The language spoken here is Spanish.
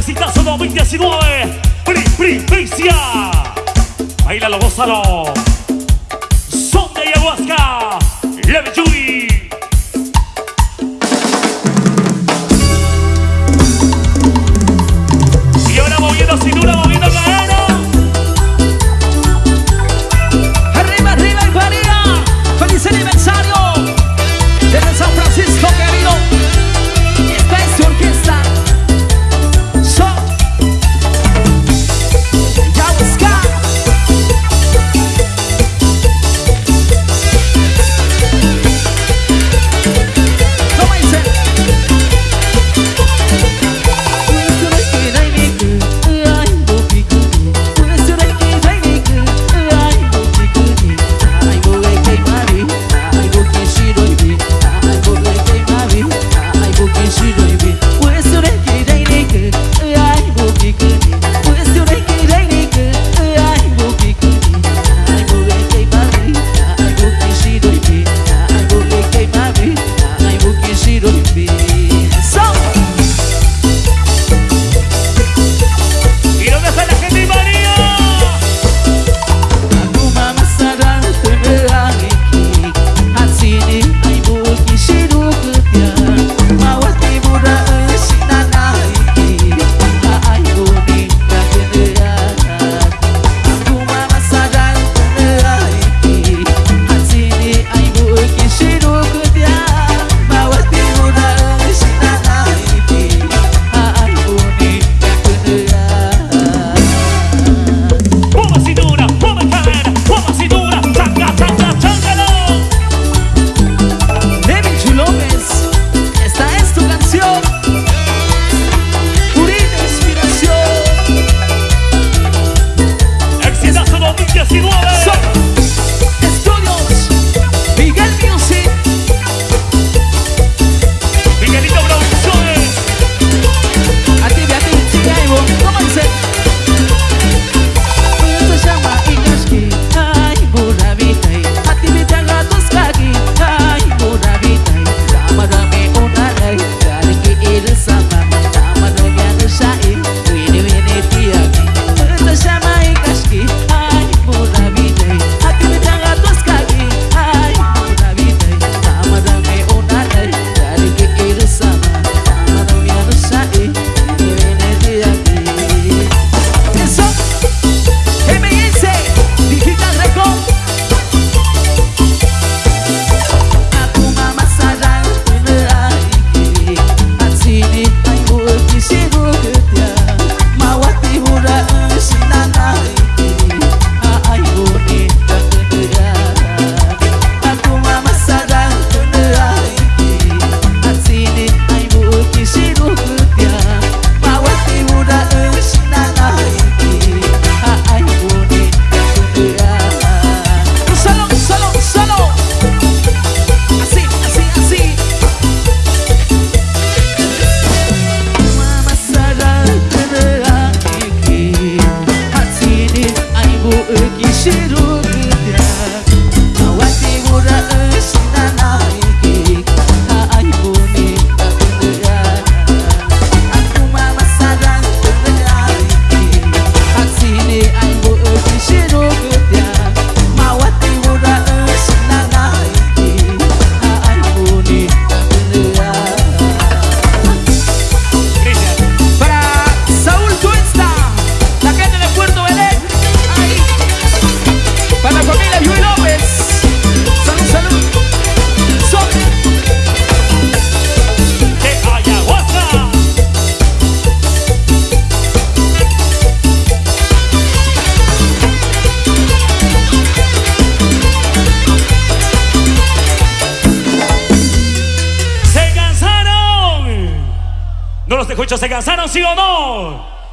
Exitazo 2019. Pri, pri, pricia. Bailalo, gózalo. Son de ayahuasca. Leve Yui. Masih rugi dia Awak timur Muchos ¿se cansaron sí o no?